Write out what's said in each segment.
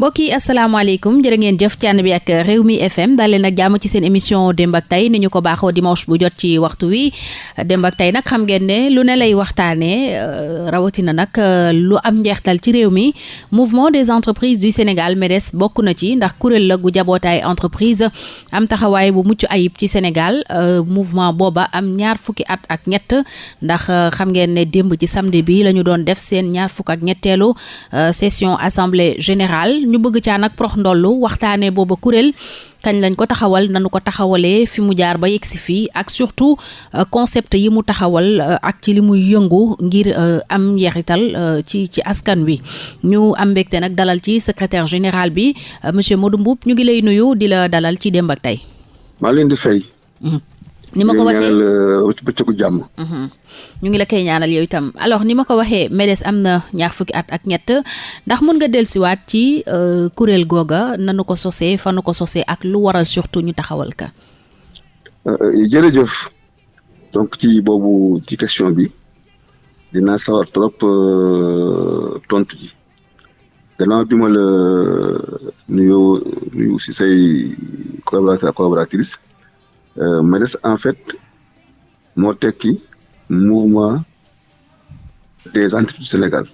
mbokk yi asalaamaaleykum jërë ngeen jëf ci ànd FM daal leen ak jàmm ci seen émission démb ak tey ni ñu ko baaxoo dimanche bu jot ci waxtu wi. Ak nag xam ngeen lu lay réew mi. Mouvement des entreprises du Sénégal MEDES bokk na ci ndax kuréel la gu entreprise. Am taxawaay bu mucc ayib Sénégal mouvement booba am ñaar fukki at ak ñett. Ndax xam ngeen ne démb ci samedi bi def ñaar session assemblée générale. Ñu bëgg caa nag prox ndollu waxtaanee booba kuréel kañ lañ ko taxawal nanu ko taxawalee fi mu jaar ba yegg si fii ak surtout concept yi mu taxawal ak ci li muy yëngu ngir am njeexital ci ci askan wi ñu am mbégte nag dalal ci secrétaire général bi monsieur Modou Mboup ñu ngi lay nuyu di la dalal ci démb ak tey. maa leen di fay. Ni ma ko waxee bëccëgu jàmm. ñu ngi la koy ñaanal yow itam. Alors ni ma ko waxee MEDES am na ñaar fukki at ak ñett ndax mun nga dellusiwaat ci kuréel googa nanu ko sosee fanu ko sosee ak lu waral surtout ñu taxawal ka. Jërëjëf. Donc ci boobu ci question bi dinaa sawar trop tontu ji. Gannaaw bi ma la nuyoo nuyu si say collaborateur collaboratrice MEDES en fait moo tekki mouvement des entreprises du Sénégal.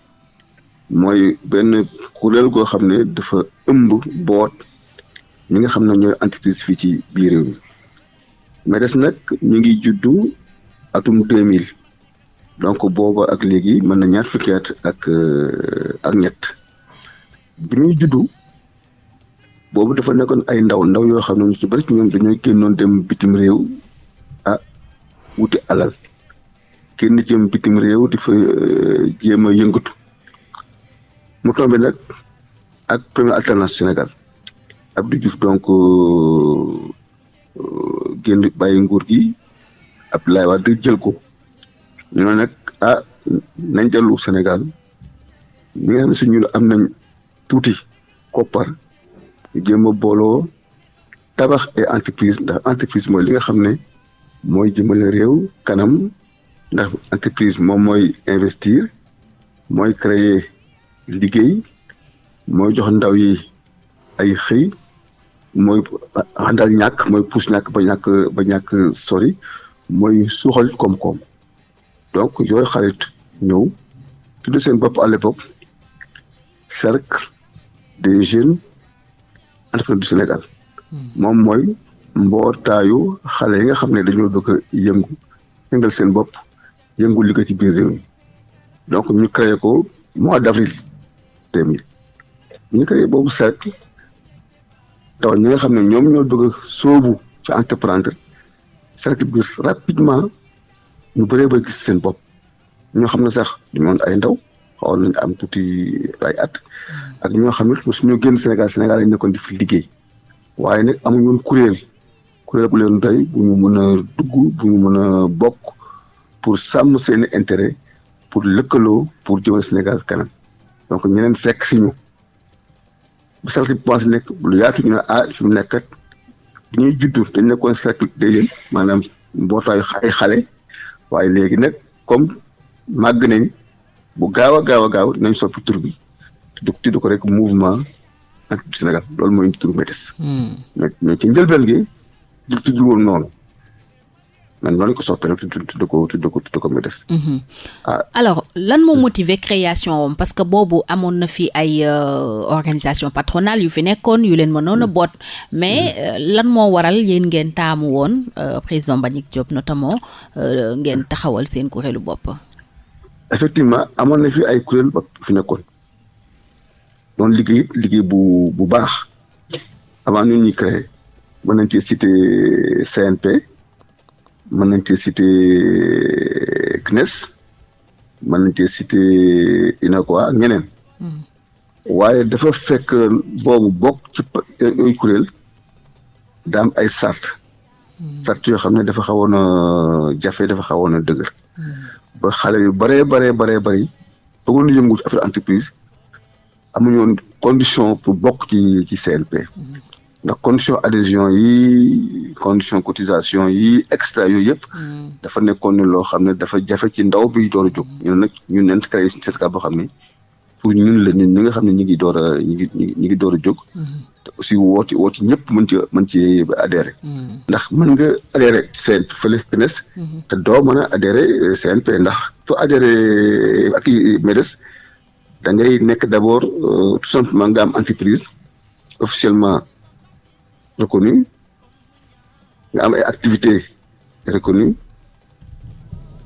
Mooy benn kuréel goo xam ne dafa ëmb boot ñi xam ne ñooy entreprise fii ci biir réew MEDES nag ñu ngi juddu atum deux mille. Donc booba ak léegi mën na ñaar fukki at ak ak ñett. Bi juddu boobu dafa nekkoon ay ndaw ndaw yoo xam ne ñu ci bari ci ñoom dañoo génnoon dem bitim réew ah wuti alal. Kenn jëm bitim réew di fa jéem a yëngatu. Mu tombé nag ak première alternance Sénégal. Abdou Diouf donc génn bàyyi nguur gi. Abdoulaye Wade jël ko. Ñu nag ah nañ dellu xam ne si ñun am nañ tuuti koppar jéem a booloo tabax entreprise ndax entreprise mooy li nga xam entreprise investir mooy créer liggéey mooy jox ndaw yi ay xëy mooy àndal pousse ba ba sori mooy suuxal koom-koom. Donc yooyu xarit ñëw tudd seen à l'époque cercle entrepreneurs du Sénégal. Moom mooy mbootaayu xale yi nga xam ne dañoo bëgg a yëngu yëngal seen bopp yëngu liggéey ci biir réew mi. Donc ñu créé ko mois d'avril deux mille. Ñu créé boobu cercle taw ñi nga xam ne ñoom ñoo bëgg a sóobu ci entreprendre cercle bi rapidement ñu bëree ba gis seen bopp. Ñoo xam ne sax ñoon ay ndaw xawoon nañu am tuuti ay at. ak ñoo xam ne suñu génn Sénégal Sénégal lañ nekkoon di fi liggéey. Waaye nag amuñu woon kuréel. Kuréel bu leen doy bu ñu mën a dugg bu ñu mën a bokk pour sàmm seen intérêt pour lëkkaloo pour jëmal Sénégal kanam. Donc ñeneen fekk si ñu. Bu cercle bi nekk lu yaatu ñu ne ah fi mu nekkat bi ñuy juddu dañ nekkoon cercle des jeunes maanaam mbootaayu ay xale. Waaye léegi nag comme màgg nañ bu gaaw a gaaw a gaaw nañ soppi tur bi. tudd tudd ko rek mouvement ak du Sénégal loolu mooy turu MEDES. mais mais ci njëlbeen gi du tudd woon noonu. man noonu ko soppee nag tudd tudd ko tudd ko tudd ko MEDES. alors lan moo motiver création am parce que boobu amoon na fi ay organisation patronale yu fi nekkoon yu leen mënoon a boot. Mais lan moo waral yéen ngeen taamu woon président Mbagnick Diop notamment ngeen taxawal seen kuréelu bopp? Effectivement amoon na fi ay kuréel ba fi nekkoon. doon liggéey liggéey bu bu baax. Avant ñun ñuy créé mën nañ cee cité CNP mën nañ cee cité CNES mën nañ cee cité UNACOIS ñeneen. Waaye dafa fekk boobu bokk ci yooyu kuréel daam ay sart sart yoo xam ne dafa xawoon a jafe dafa xawoon a dëgër. Ba xale yu bëree baree baree bëri bëggoon yëngu ci affaire entreprise amuñu woon condition pour bokk ci ci CNP ndax condition adhésion yi condition cotisation yi extra yooyu yëpp dafa nekkoon ne loo xam ne dafa jafe ci ndaw bi door a jóg ñu nag ñu neen créé syndicat boo xam ne pour ñun la ñun ñi nga xam ne ñu ngi door a ñu ngi ñu ngi door a jóg. Te aussi woo ci woo ci ñëpp mën ci mën ci adhéré ndax mën nga adhéré seen fële CNES te doo mën a adhéré CNP ndax soo adhéré ak MEDES da ngay nekk d' abord tout simplement nga am entreprise officiellement reconnue nga am ay activités reconnues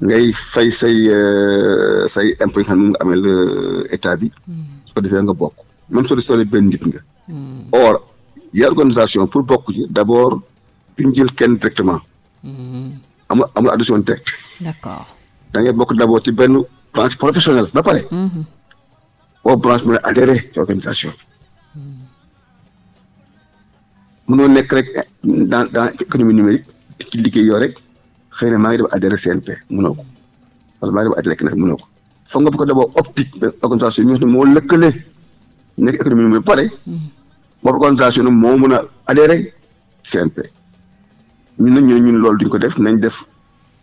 ngay fay say say impôt yi nga xam ne nga amel état bi. Su ko defee nga bokk. Même soo di benn nit nga. Or organisation pour bokk ci. D' abord duñ jël kenn directement. Amul amul addition direct d'accord. Da ngay bokk d' abord ci benn branche professionnelle ba pare. Boo branche mu ne adhéré ci organisation mënoo nekk rek dans dans économie numérique ci liggéey yoo rek. Xëy na maa ngi def adhéré CNP mënoo ko wala maa ngi def adhéré kenn mënoo ko foog nga ko d'abord optique benn organisation yi moo lëkkale nekk économie ba pare boobu organisation moo mën a adhéré CNP ñun nag ñun loolu duñ ko def nañ def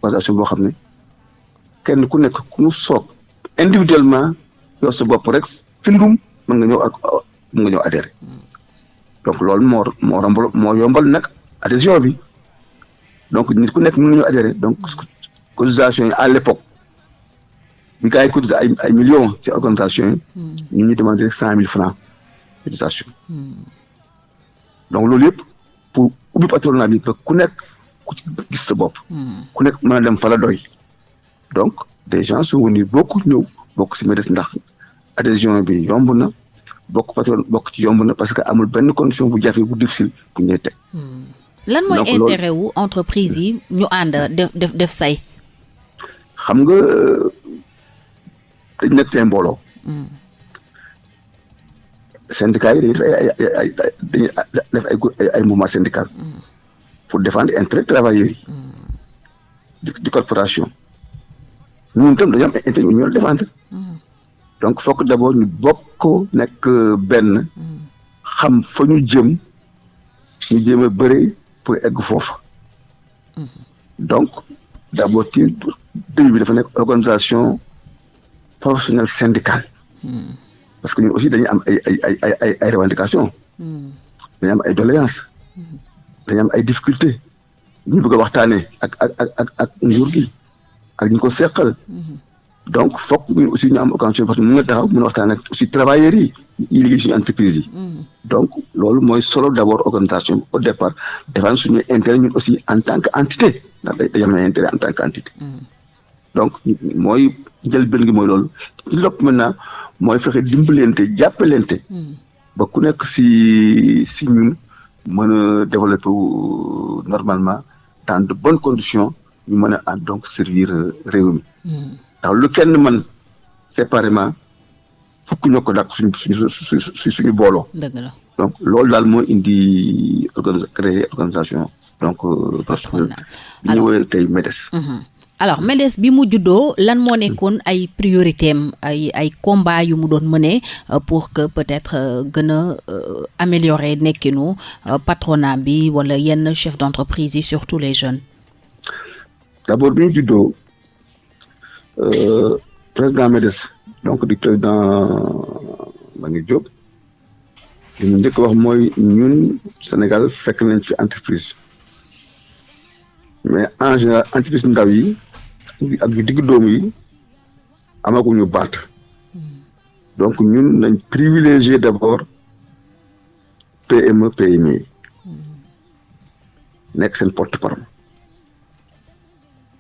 organisation boo xam ne kenn ku nekk ku mu soog individuellement yow sa bopp rek findum mën nga ñëw ak mën nga ñëw adhéré donc loolu moo moo rombal moo yombal nag adhésion bi donc nit ku nekk mën nga ñëw adhéré. Donc cotisation yi à l'époque gars yi ay ay millions ci organisation yi. Ñu ñu demandé rek cent mille francs cotisation. Donc loolu yëpp pour ubbi patronat bi ku nekk ku ci gis sa bopp. Ku nekk mën a dem fa la doy. Donc des gens sont venus beaucoup ñëw bokk ci MEDES ndax adhésion bi yomb na bokk patron bokk ci yomb na parce que amul benn condition bu jafe bu difficile bu ñuy teg. Lan mooy intérêt wu entreprise yi ñu ànd def def def say? xam nga dañ nekk seen mbooloo. syndicats yi dañuy def ay ay dañuy def ay ay mouvement syndical. pour défendre intérêt travailleurs yi. di corporation. ñun tam dañoo am intérêt ñu ñoo défendre. donc fokk d' abord ñu bokk nekk benn xam fa ñu jëm ñu jéem a pour egg foofu. Donc d' abord ci début bi dafa nekk organisation professionnelle syndicale. Parce que ñun aussi dañuy am ay ay ay ay ay revendications. Dañu am ay doléances. Dañu am ay difficultés. Ñu bëgg a waxtaanee ak ak ak ak ak nguur gi ak ñu ko seqal donc foog ñu aussi ñu am occasion parce que mën nga taxaw mën a waxtaan ak aussi travailleurs yi yi liggéey suñu entreprise yi. Donc loolu mooy solo d' abord organisation au départ défendre suñu intérêt ñun aussi en tant que entité ndax day am intérêt en tant que entité. Donc mooy njëlbéen gi mooy loolu. Lépp maintenant mooy fexe dimbalante jàppalante. Ba ku nekk si si ñun mën a développer normalement dans de bonnes conditions ñu mën a ànd donc servir réew mi ndax lu kenn séparément fukk ñoo ko dàq suñu suñu suñu suñu booloo. dëgg la donc loolu daal moo indi organi créer organisation donc. patronale bi ñu woowee tey MEDES. alors MEDES bi mu juddoo lan moo nekkoon ay priorité am ay ay combat yu mu doon mëne pour que peut-être gën a améliorer nekkinu patronat bi wala yenn chef d'entreprise yi surtout les jeunes? d'abord bi ñu juddoo. Euh, président MEDES donc di président Mbagnick Diop li ñu njëkk wax mooy ñun Sénégal fekk nañ fi entreprise. Mais en général entreprise ndaw yi ak yu digg dóomu yi amaguñu baat. Donc ñun nañ privilégié d'abord PME PMI nekk seen porte-parole.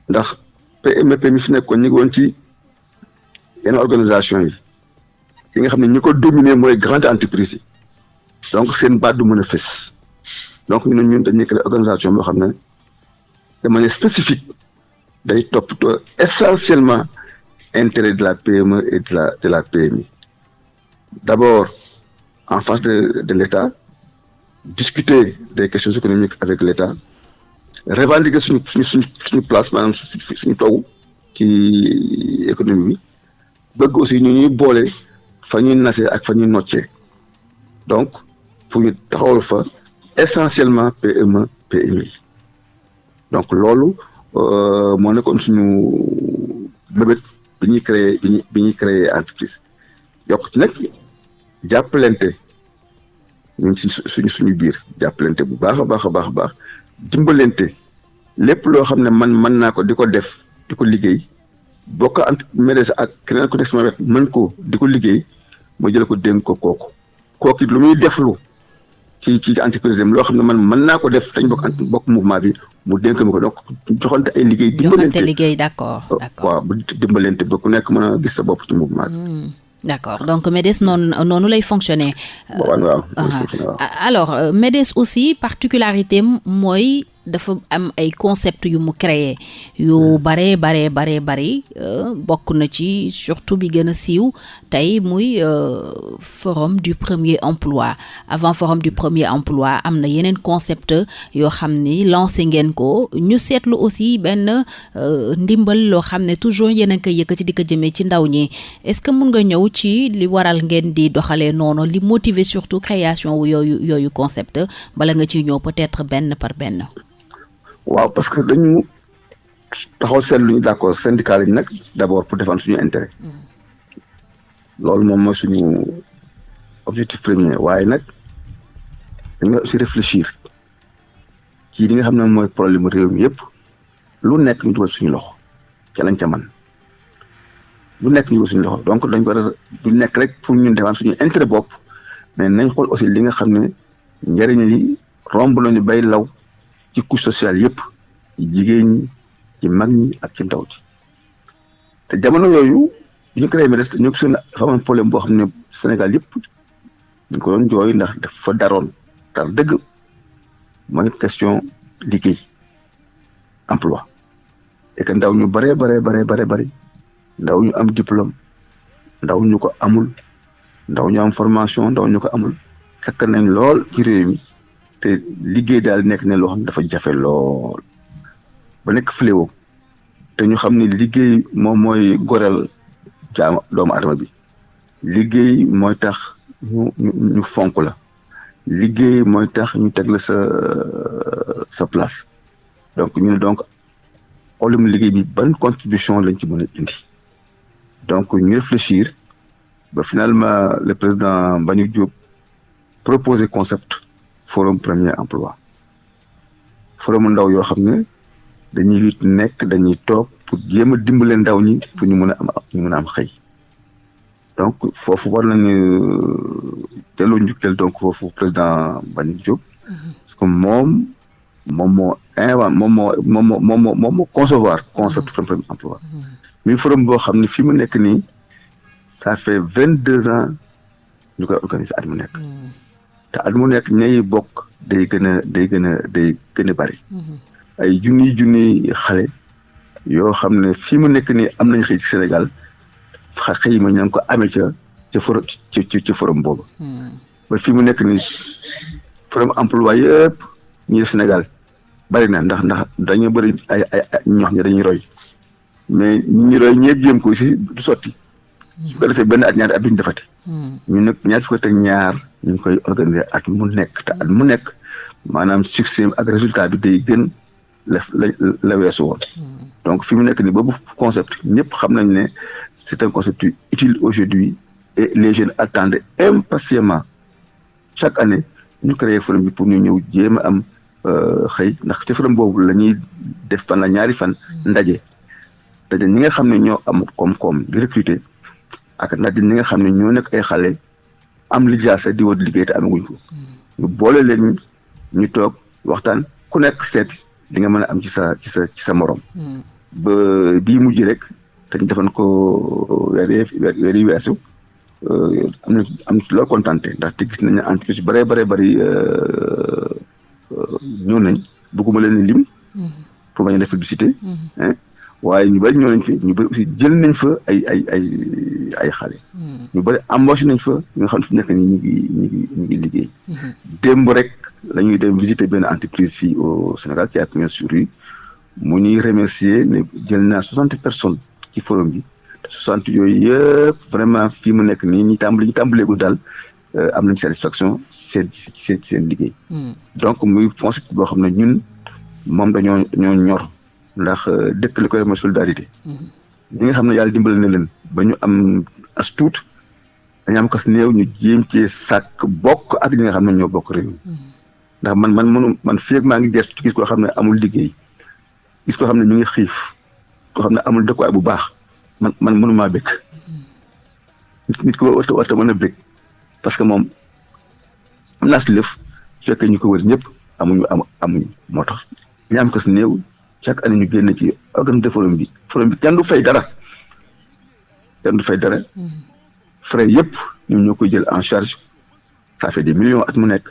Ndax PME PMI fi nekkoon organisation yi. Yi nga xam ne grande entreprise donc seen baat du mën a fës. Donc ñun dañuy créer organisation ne de manière spécifique day toppatoo essentiellement intérêt de la PME et de la de la PMI d'abord en face de de l'État discuter des questions économiques avec l'État revendiquer suñu suñu suñu suñu place maanaam suñu taw ci économie bi bëgg aussi ñu ñuy boole fa ñuy nasee ak fa ñuy noccee. Donc pour ñu taxawal fa essentiellement PME PMI donc loolu moo nekkoon suñu bébét bi ñuy créer bi ñuy créer entreprise. Yokk ci nag jàppalante. Ñun si suñu suñu biir. Jàppalante bu baax a baax a baax a baax. Dimbalante. Lépp loo xam ne man mën naa ko di ko def di ko liggéey bokk ant MEDES ak keneen ku nekk sama wet mën ko di ko liggéey ma jël ko dénk ko kooku. Kooku lu muy deflu ci ci entreprise am loo xam ne man mën naa ko def dañ bokk bokk mouvement bi mu dénk ma ko. Donc joxante ay liggéey. joxante liggéey d'accord d'accord. waaw bu dimbalante ba ku nekk mën a gis sa bopp ci mouvement bi. D'accord. Donc MEDES noonu noonu lay fonctionner. waaw waaw alors MEDES aussi particularité mooy dafa am ay concept yu mu créé. yu bare bare bare bari bokk na ci surtout bi gën a siiw tey muy forum du premier emploi. Avant forum du premier emploi am na yeneen concept yoo xam ni lancé ngeen ko. Ñu seetlu aussi benn ndimbal loo xam ne toujours yéen a ngi koy yëkkati di ko jëmee ci ndaw ñi. Est-ce que mun nga ñëw ci li waral ngeen di doxalee noonu li motiver surtout création wu yooyu yooyu concept? Bala nga ciy ñëw peut-être benn par benn. Waaw parce que dañu taxaw seetlu ñu d'accord syndicat lañ nag d'abord pour défendre suñu intérêt. Loolu moom mooy suñu objectif premier. Waaye nag dañu aussi réfléchir ci li nga xam ne mooy problème réew mi yëpp lu nekk ñu dugal suñu loxo ca lañ ca man. Lu nekk ñu dugal suñu loxo donc dañ ko du nekk rek pour ñun défendre suñu intérêt bopp mais nañ xool aussi li nga xam ne njëriñ li romb nañu bay law ci couche sociale yëpp ci jigéen ci mag ñi ak ci ndaw ci. Te jamono yooyu ñu créé MEDES ñu ne dafa am problème boo xam ne Sénégal yëpp ñu ko doon jooy ndax dafa daroon. Tar dëgg mooy question liggéey emploi. Et que ndaw ñu baree baree baree baree bari ndaw ñu am diplôme ndaw ñu ko amul ndaw ñu am formation ndaw ñu ko amul sakk nañ lool ci réew mi te liggéey daal nekk ne loo xam dafa jafe lool. ba nekk fléau. te ñu xam liggéey moom mooy goreel jaam doomu adama bi. liggéey mooy tax ñu ñu fonk la. liggéey sa place. donc ñu ne donc problème liggéey bi ban contribution lañ ci a donc ñu réfléchir. finalement le président Diop proposé concept forum premier emploi. Forum ndaw yoo xam ne dañuy nekk dañuy toog pour jéem a dimbale ndaw ñi pour ñu mën a am ñu mën a am xëy. Donc foofu war nañu delloo njukkeel donc foofu président Mbagnick Diop. Parce que moom moom moo invent moom moo moom moo moom moo moom moo concevoir concept forum premier emploi. Mi forum boo xam ne fi mu nekk nii ça fait vingt deux ans ñu koy organiser at mu nekk te at mu nekk ñay bokk day gën a day gën a day gën a bari. Ay junniy junniy xale yoo xam ne fii mu nekk nii am nañ xëy ci Sénégal xëy ma ña ko amee ca ca forum ci ci forum boobu. Ba fii mu nekk nii forum emploi yëpp ñi def Sénégal. Bari na ndax ndax dañoo bëri ay ay ñoo xam ne dañuy roy. Mais ñi roy ñeeg jéem ko si du sotti. Su ko defee benn at ñaari at duñ defati. Ñu nag ñaar fukk ak ñaar ñu ngi koy organiser at mu nekk. Te at mu nekk maanaam succès ak résultat bi day gën la la la weesu woon. Donc fi mu nekk nii boobu concept ñëpp xam nañ ne c'est un concept utile aujourd'hui et les jeunes attendent impatiemment. Chaque année ñu créé forum bi pour ñu ñëw jéem a am xëy ndax ci forum boobu la ñuy def fan la ñaari fan ndaje. Ndaje ñi nga xam ne ñoo am koom-koom di recruter ak ndaje ñi nga xam ne ñoo nekk ay xale am lijaasa di wut liggéey te amaguñ ko ñu boole leen ñu toog waxtaan ku nekk seet li nga mën a am ci sa ci sa ci sa morom. ba bii mujj rek te ñu defoon ko weer weer yi weesu am na am na loolu kontante ndaxte gis nañ ne entreprise bare bare bëri ñëw nañ bëgguma leen lim. pour bañ a def publicité. Waaye ñu bëri ñëw nañ fi ñu bëri aussi jël nañ fa ay ay ay ay xale. ñu bëri embauché nañ fa ñu nga xam ne fi nekk nii ñu ngi ñu ngi ñu ngi liggéey. démb rek la ñuy dem visiter benn entreprise fii au Sénégal qui a pignon sur rue mu ñuy remercier ne jël naa soixante personnes ci forum bi te soixante yooyu yëpp vraiment fii mu nekk nii ñi tàmbali ñi tàmbaleegul daal am nañ satisfaction seen seen seen liggéey. donc muy concept boo xam ne ñun moom dañoo dañoo ñor. Ndax dëkk li koy mooy solidarité. Ñi nga xam ne yàlla dimbali na leen ba ñu am as tuut dañu am kas néew ñu jéem cee sàkk bokk ak ñi nga xam ne ñoo bokk réew ndax man man mënu man fii ak maa ngi gestu gis koo xam ne amul liggéey gis koo xam ne ñu ngi xiif koo xam ne amul dëkkuwaay bu baax man man mënumaa bëgg. Nit nit ko warta warta mën a bëgg parce que moom am naa si lëf su fekkee ñu ko wër ñëpp amuñu am amuñu moo tax. ñu am kas néew chaque année ñu génn ci organisme forum bi. Forum bi kenn du fay dara. Kenn du fay dara. Frais yëpp ñoom ñoo koy jël en charge. Ça fait des millions at mu nekk.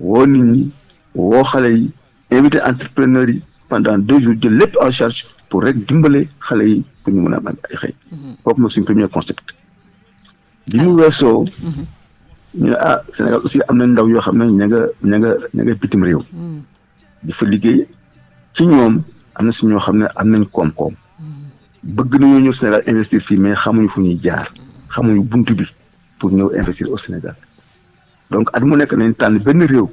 Woo nit ñi woo xale yi invité entrepreneurs yi pendant deux jours jël lépp en charge pour rek dimbale xale yi pour ñu mën a am ay xëy. Kooku mooy suñu premier concept. Bi mu weesoo ñu ne ah Sénégal aussi am na ndaw yoo xam ne ña nga ña nga ña nga bitim réew. Di fa liggéey ci ñoom am na si ñoo xam ne am nañ koom-koom. Bëgg nañoo ñëw Sénégal investir fii mais xamuñu fu ñuy jaar. Xamuñu buntu bi pour ñëw investir au Sénégal. Donc at mu nekk nañ tànn benn réew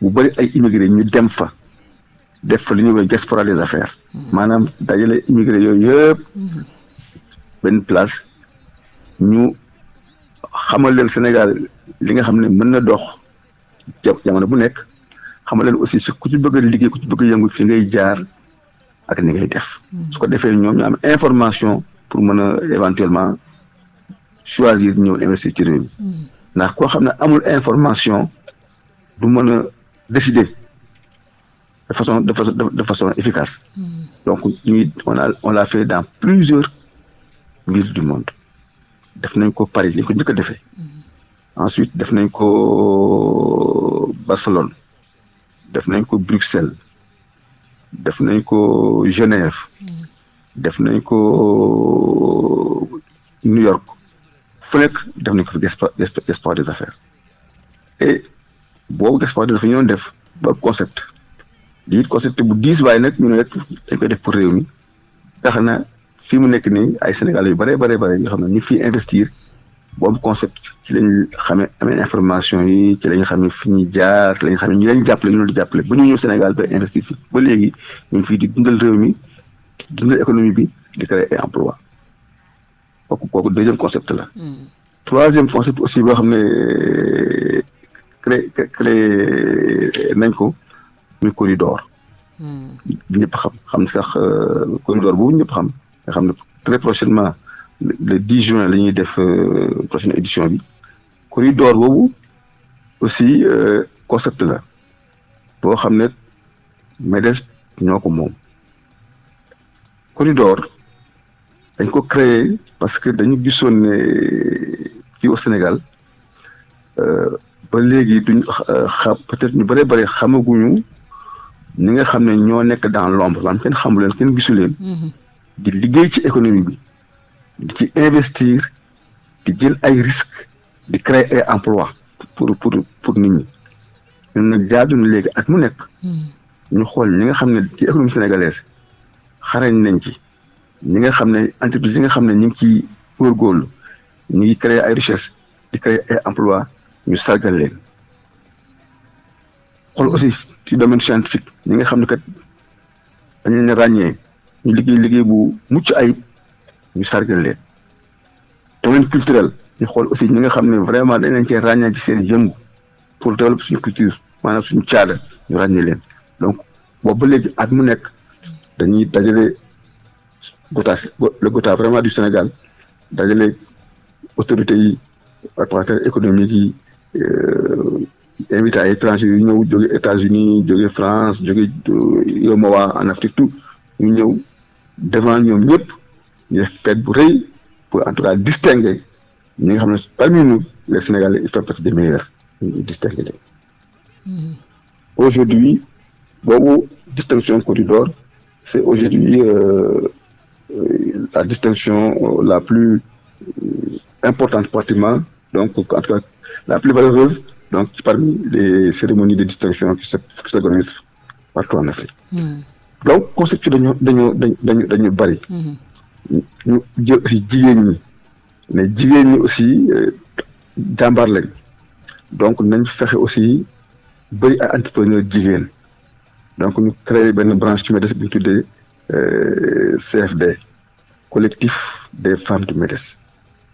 bu bëri ay immigré ñu dem fa def fa li ñuy woowee diaspora des affaires. Maanaam dajale immigré yooyu yëpp benn place ñu xamal leen Sénégal li nga xam ne mën na dox jamono bu nekk. Xamal leen aussi ku ci bëgg liggéey ku ci bëgg yëngu fi ngay jaar ak ni ngay def. Su ko defee ñoom ñu am information pour mën a éventuellement choisir ñëw investir ci réew mi. Ndax koo xam ne amul information du mën a décider de façon de façon de façon efficace. Donc ñuy on a on l'a fait dans plusieurs villes du monde. Def nañ ko Paris li ko njëkk a defee. Ensuite def nañ ko Barcelone. Def nañ ko Bruxelles def nañ ko Genève def nañ ko New York fu nekk def nañ ko fi diaspora des affaires. Et boobu diaspora des affaires ñu doon def ba concept di it concept bu diis waaye nag ñu ne rek dañ koy def pour réew mi. Tax na fii mu nekk nii ay Sénégalais yu bare bare bare yoo xam ne ñu fi investir boobu concept ci lañ xamee amee information yi ci lañ xamee fi ñuy jaar ci lañ xamee ñu leen jàppale ñu leen di jàppale. Ba ñu ñëw Sénégal ba investir fi ba léegi ñu ngi fii di dundal réew mi dundal économie bi di créer ay emploi kooku kooku deuxième concept la. Troisième concept aussi boo xam ne créé créé nañ ko muy corridor. Ñëpp xam xam ne sax corridor boobu ñëpp xam. Nga xam ne très prochainement le 10 juin la ñuy def prochaine édition bi. Corridor boobu aussi concept la boo xam ne MEDES ñoo ko moom. Corridor dañ ko créer parce que dañu gisoon ne fii au Sénégal ba léegi duñ xam peut-être ñu bëree bëri xamaguñu ñi nga xam ne ñoo nekk dans l'ombre maanaam kenn xamu leen kenn gisu leen. Di liggéey ci économie bi di ci investir di jël ay risques di créer ay emploi pour pour pour nit ñi. Ñun nag jaadu na léegi ak mu nekk. Ñu xool ñi nga xam ne ci économie sénégalaise xarañ nañ ci. Ñi nga xam ne entreprise yi nga xam ne ñu ngi ciy góorgóorlu ñu ngi créer ay richesse di créer ay emploi ñu sargal leen. Xool aussi ci domaine scientifique ñi nga xam ne kat dañu leen ràññee ñu liggéey liggéey bu mucc ayib. Ñu sargal leen. Domaine culturel ñu xool aussi ñi nga xam ne vraiment dañ leen cee ràññee ci seen yëngu pour développer suñu culture maanaam suñu caada ñu ràññee leen. Donc boobu ba léegi at mu nekk dañuy dajale gota le gota vraiment du Sénégal dajale autorités yi opérateurs économiques yi invité ay étrangers yu ñëw jóge États-Unis jóge France jóge UEMOA en Afrique tout ñu ñëw devant ñoom ñëpp ñu def fête bu rëy pour en tout cas distinguer ñi nga xam ne parmi nous les Sénégalais ils font partie des meilleurs ñu distinguer leen aujourd'hui boobu distinction corridor c'est aujourd'hui euh, la distinction la plus importante pratiquement donc en tout cas la plus valeureuse donc parmi les cérémonies de distinction qui se qui s'organisent partout en Afrique. Mm. donc concept dañoo dañoo dañu dañu bari. Jigéen ñi mais jigéen ñi aussi jàmbaar lañ. Donc nañ fexe aussi bëri ay entrepreneur jigéen. Donc ñu créé benn branche ci MEDES bu ñu tuddee CFD collectif des femmes du MEDES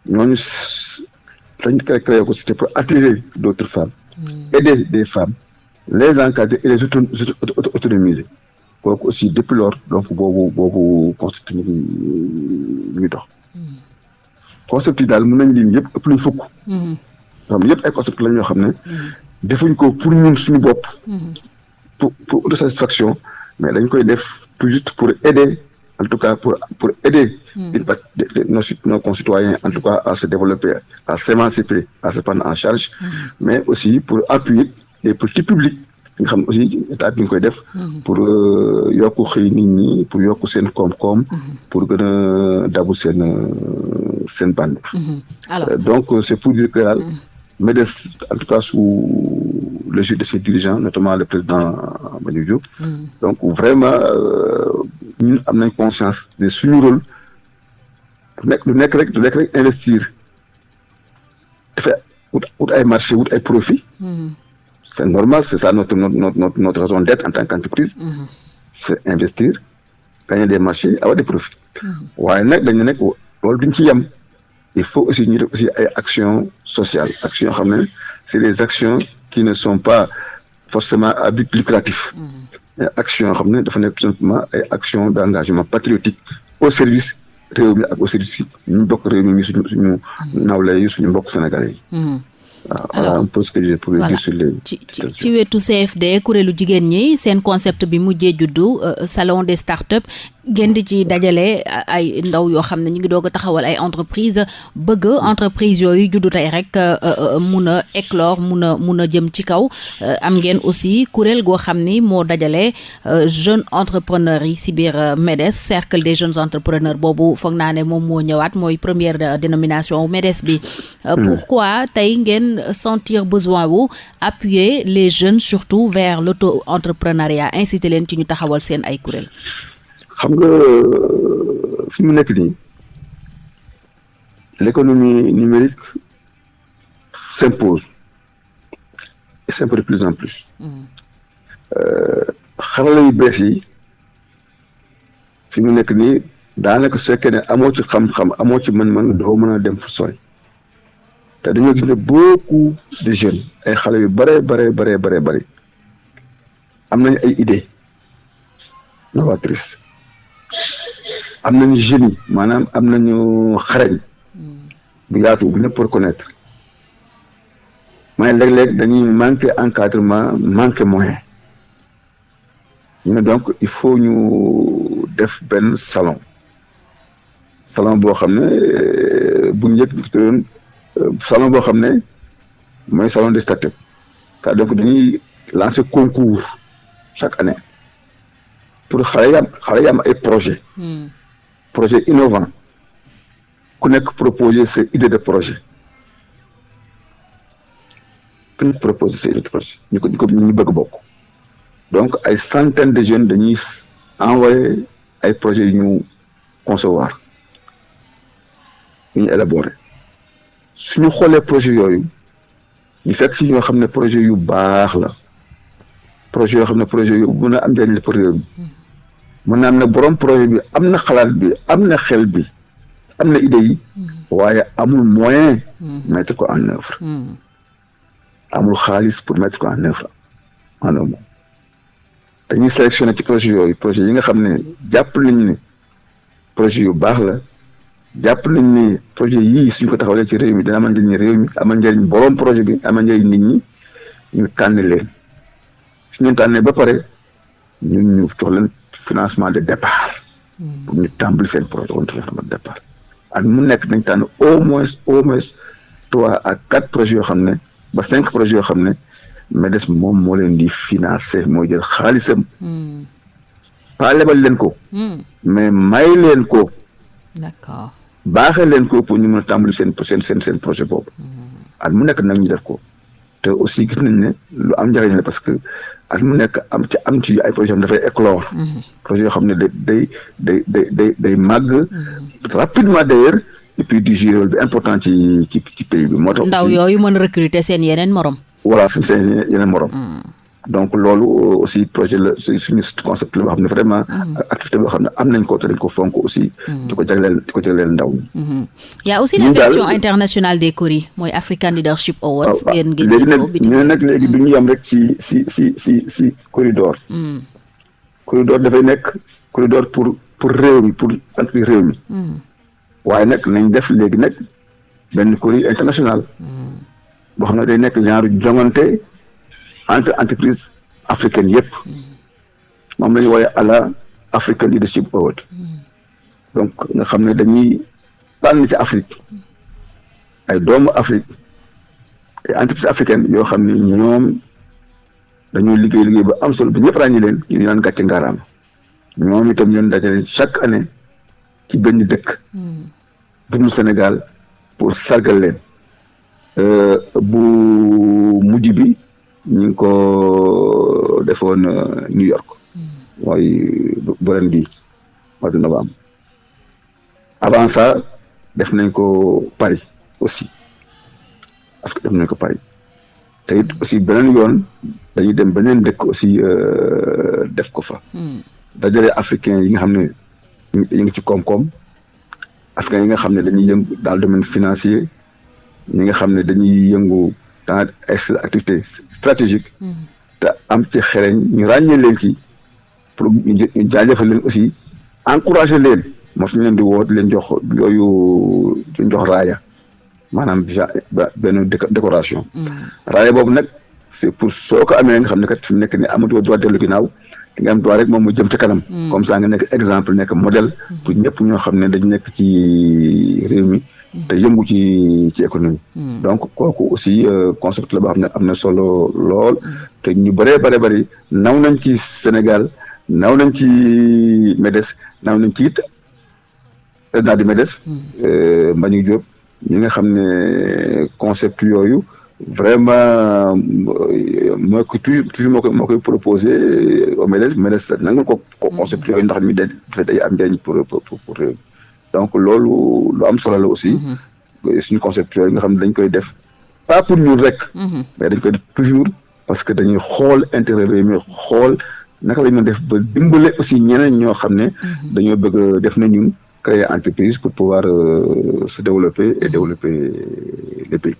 ñooñu dañ koy créé ko c'était pour attirer d'autres femmes. Aider des femmes les encadrer et les auto auto autonomiser kooku aussi depuis lors donc boobu boobu concept ñu ngi ñu dox concept yi daal mën nañ lim yëpp ëpp fukk. Xam yëpp ay concept la ñoo xam ne defuñ ko pour ñun suñu bopp. Pour pour autosatisfaction mais dañ koy def tout juste pour aider en tout cas pour pour aider une partie de, de nos nos concitoyens en tout cas à se développer à s'émanciper à se prendre en charge. Mais aussi pour appuyer les petits publics nga xam aussi état bi nga koy def pour yokk xëy nit ñi pour yokk seen koom-koom pour gën a dabu seen seen bande. Donc c'est pour dire que daal MEDES en tout cas sous l'égide de ses dirigeants notamment le président Mbagnick Diop donc vraiment ñun am nañ conscience de suñu rôle. Du nekk du nekk rek du nekk rek investir. Dafa wut wut ay marché wut ay profit c'est normal c'est ça notre notre notre notre raison d'être en tant qu'entreprise. C'est investir gagner des marchés avoir des profits. Waaye nag dañu nekk loolu duñ ci yem. Il faut aussi ñu def aussi ay actions sociales actions yoo xam ne c'est des actions qui ne sont pas forcément à but lucratif. Ay actions yoo xam ne dafa nekk tout simplement ay actions d'engagement patriotique au service réew mi ak au service ñu bokk réew mi suñu suñu nawle yi suñu mbokk sénégalais yi waaw voilà un peu ce que je pourrais dire sur les ci ci wetu CFD kuréelu jigéen ñi seen concept bi mujjee juddu salon des startups ngeen di ci dajale ay ndaw yoo xam ne ñu ngi doog a taxawal ay entreprise bëgg entreprise yooyu juddu tey rek mun a éclore mun a mun a jëm ci kaw. Am ngeen aussi kuréel goo xam ni moo dajale jeunes entrepreneurs yi si biir MEDES cercle des jeunes entrepreneurs boobu. Foog naa ne moom moo ñëwaat mooy première dénomination MEDES bi. Pourquoi tey ngeen sentir besoin wu appuyer les jeunes surtout vers l'auto-entrepreneuriat? Inciter leen ci ñu taxawal seen ay kuréel xam nga fi mu nekk nii l'économie numérique s'impose et s'impose de plus en plus. Xarala yu bees yi fi mu nekk nii daanaka su fekkee ne amoo ci xam-xam amoo ci mën-mën doo mën a dem fu sori. Te dañoo gis ne beaucoup de jeunes ay xale yu bare bare bare bare am ay idées novatrices am nañu génie maanaam am nañu xarañ bu yaatu bu ñëpp reconnaître mais léeg-léeg dañuy manqué encadrement manqué moyen. Donc il faut ñu def benn salon. Salon boo xam ne bu njëkk doon salon boo xam ne mooy salon des startups donc dañuy lancer concours chaque année. Pour xale yi am xale yi am ay projet projet innovant. Ku nekk proposer sa idée de projet. Ku nekk proposer sa idée de projet. Ñu ko ñu ko ñu bëgg bokk. Donc ay centaines de jeunes dañuy envoyer ay projets yu ñu concevoir. Yu ñu élaborer. Suñu xoolee projet yooyu ñu fekk ci ñoo xam ne projet yu baax la. Projet yoo xam ne projet yu mën a am njëriñ la pour réew mi mën na am ne borom projet bi am na xalaat bi am na xel bi am na idée yi waaye amul moyen mettre ko en œuvre. Amul xaalis pour mettre ko en œuvre en œuvre dañuy sélectionner ci projet yooyu projet yi nga xam ne jàpp nañ ne projet yu baax la jàpp nañ ne projet yii suñ ko taxawalee ci réew mi dina amal njëriñ réew mi amal njëriñ borom projet bi amal njëriñ nit ñi ñu tànn leen. Su ñu tànnee ba pare ñun ñu jox leen financement de départ. Pour ñu tàmbali seen projet woon financement de départ. Ak mu nekk nañ tànn au moins au moins trois à quatre projets yoo xam ne ba cinq projets yoo xam ne MEDES moom moo leen di financer moo jël xaalisam. Pas lebal leen ko. Mais may leen ko. D'accord. Baaxee leen ko pour ñu mën a tàmbali seen seen seen seen projet boobu. Ak mu nekk nag ñu def ko. Te aussi gis nañ ne lu am njëriñ la parce que at mu nekk am ci am ci ay projet am dafay éclore. Projet yoo xam ne day day day day day day màgg. Rapidement d'ailleurs et puis di jouer rôle bi important ci ci ci pays bi moo tax ndaw yooyu mën recruter seen yeneen morom. voilà seen seen yeneen morom. Donc loolu aussi projet la suñu concept la boo xam ne vraiment activité boo xam ne am nañ ko te dañ ko fonk aussi. Di ko jagleel di ko jagleel ndaw ñi. Y a aussi la version internationale des CORI mooy African Leadership Awards. Ngeen ngeen léegi nag ñu nag léegi du ñu yam rek ci si si si si corridor. Corridor dafay nekk corridor pour pour réew mi pour entreprise réew mi. Waaye nag nañ def léegi nag benn CORI international. Boo xam ne day nekk genre jongante entre entreprise africaine yëpp. Moom la ñu wooye africain la African Leadership Award donc nga xam ne dañuy tànn ci Afrique. Ay doomu Afrique ay entreprise africaine yoo xam ne ñoom dañoo liggéey liggéey ba am solo bi ñëpp ràññi leen ñu naan gàcce ngaaraam ñoom itam ñoon dajale chaque année ci benn dëkk. Duglu Sénégal pour sargal leen. Bu mujj bi ñu ngi ko defoon New York. Mooy bu ren bii mois de novembre avant ça def nañ ko Paris aussi. Parce que def nañ ko Paris. Te it aussi beneen yoon dañuy dem beneen dëkk aussi def ko fa. Dajale africain yi nga xam ne ñu ngi ci koom-koom. Africain yi nga xam ne dañuy yëngu dans le domaine financier. Ñi nga xam ne dañuy yëngu dans ay activité stratégique. Te am ci xereñ ñu ràññee leen ci pour ñu jaajëfal leen aussi encouragé leen. Moo suñu leen di woo di leen jox yooyu di jox raaya maanaam benn décoration. Raaya boobu nag c'est pour soo ko amee nga xam ne kat fi mu nekk ni amatoo droit dellu ginnaaw di nga am droit rek moom mu jëm ci kanam. Comme ça nga nekk exemple nekk modèle pour ñëpp ñoo xam ne dañu nekk ci réew mi. Te yëngu ci ci économie. Donc kooku aussi concept la boo xam ne am na solo lool. Te ñu bëree bëri bëri naw nañ ci Sénégal naw nañ ci MEDES naw nañ ci it président du MEDES. Mbagnick Diop ñi nga xam ne concept yooyu vraiment moo ko toujours toujours moo koy moo koy proposé au MEDES. MEDES nangul ko concept yooyu ndax mi day day am njëriñ pour pour donc loolu lu am solo la aussi. Suñu concept yi nga xam ne dañ koy def. Pas pour ñun rek. Mais dañ koy def toujours parce que dañuy xool intérêt réew mi xool naka la ñu def ba dimbale aussi ñeneen ñoo xam ne dañoo bëgg def na ñun créer entreprise pour pouvoir se développer et développer le pays.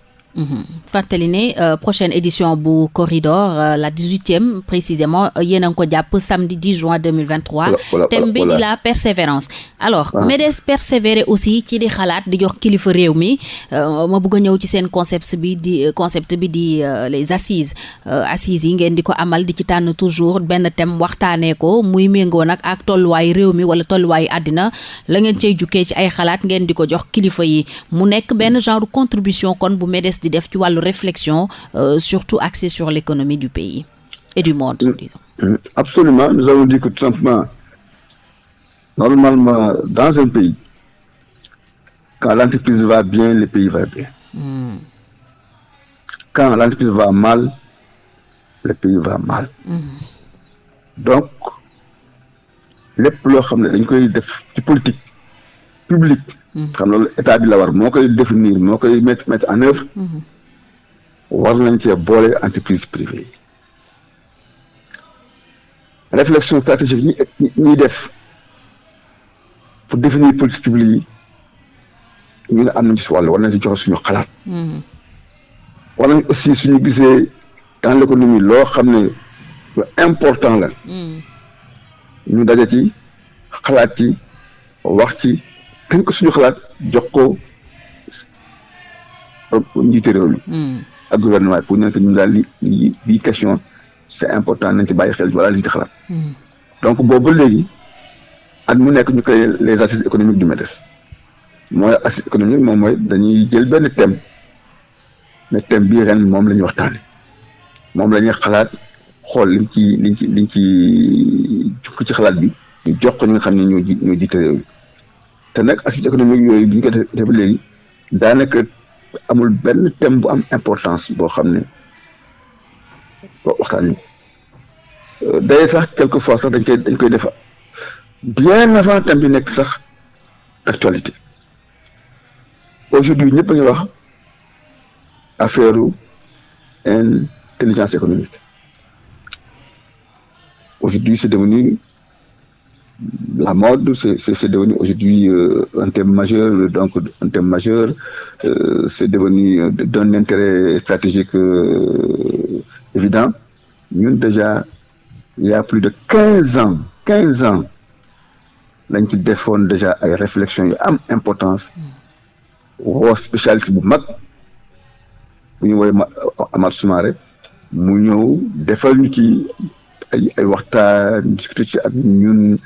Fàttali ne prochaine édition bu corridor la dix-huitième précisément yéen a ngi ko jàpp samedi 10 juin 2023 thème bi di la persévérance. Alors MEDES persévérer aussi ci di xalaat di jox kilifa réew mi. Ma bëgg a ñëw ci seen concept bi di concept bi di les assises. Assises yi ngeen di ko amal di ci tànn toujours benn thème waxtaanee ko muy méngoo nag ak tolluwaay réew mi wala tolluwaay àddina. La ngeen cay jukkee ci ay xalaat ngeen di ko jox kilifa yi. Mu nekk benn genre contribution kon bu MEDES di def ci wàllu réflexion euh, surtout axée sur l'économie du pays et du monde disons. Mmh. Absolument, nous avons dit que tout simplement, normalement, dans un pays, quand l'entreprise va bien, le pays va bien. Mmh. Quand l'entreprise va mal, le pays va mal. Donc, lépp loo xam ne dañ koy def ci politique publique xam loolu état bi la war moo koy définir moo koy mettre mettre en œuvre. War nañ cee boole entreprise privée réflexion stratégique ñi ñuy def pour définir politique publique yi ñu ne am nañ ci wàll war nañ ci joxe suñu xalaat. War nañ aussi suñu gisee dans l'économie loo xam ne lu important la. Ñu daje ci xalaat ci wax ci tënk suñu xalaat jox ko njiite réew mi ak gouvernement pour ñu ñu daal li bii question c'est important nañ ci bàyyi xel wala liñ ci xalaat. Donc boobu léegi at mu nekk ñu créé les assises économiques du MEDES. Mooy assise économique moom mooy dañuy jël benn thème ne thème bii ren moom la ñuy waxtaane. Moom la ñuy xalaat xool liñ ci liñ ci liñ ci jukk ci xalaat bi ñu jox ko ñi nga xam ne ñoo ji ñoo jiite réew mi. Te nag assises économique yooyu bi ñu ko defee ba léegi daanaka amul benn thème bu am importance boo xam ne waxtaan ñu day sax quelque fois sax dañ koy dañ koy def bien avant thème bi nekk sax actualité. Aujourd'hui ñëpp a ngi wax affaire intelligence économique. Aujourd'hui c'est devenu la mode, c'est devenu aujourd'hui euh, un thème majeur, donc un thème majeur, euh, c'est devenu d'un intérêt stratégique euh, évident. Nous, déjà, il y a plus de 15 ans, 15 ans, lañ ci defoon déjà ay réflexions yu am importance woo spécialiste ñu woowee Amath Soumaré ci ay ay waxtaan discuter ci ak ñun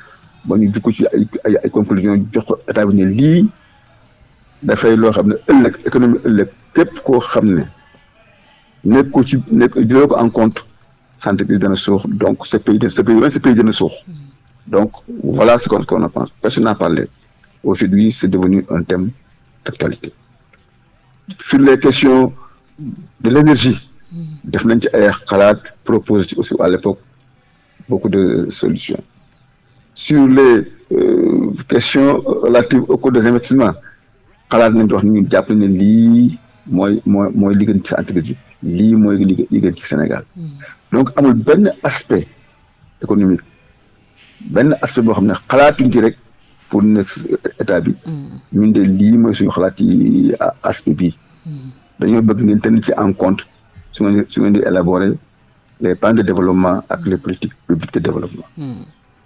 en compte donc ce pays pays donc voilà ce qu'on qu'on en pense. Personne n'a parlé. Aujourd'hui c'est devenu un thème d'actualité. Sur les questions de l'énergie def nañ ci aussi à l'époque beaucoup de solutions sur les euh, questions relatives au coût des investissements. Xalaat nañ wax ni ñu jàpp ne lii mooy mooy mooy li gën ci entreprise bi. Lii mooy li gën ci Sénégal. Donc amul benn aspect économique benn aspect boo xam ne xalaatuñ ci rek pour nekk état bi. Ñun de lii mooy suñu xalaat ci aspect bii dañoo bëgg ngeen tenir ci en compte su ngeen su ngeen di élaborer les plans de développement ak les politiques publiques de développement.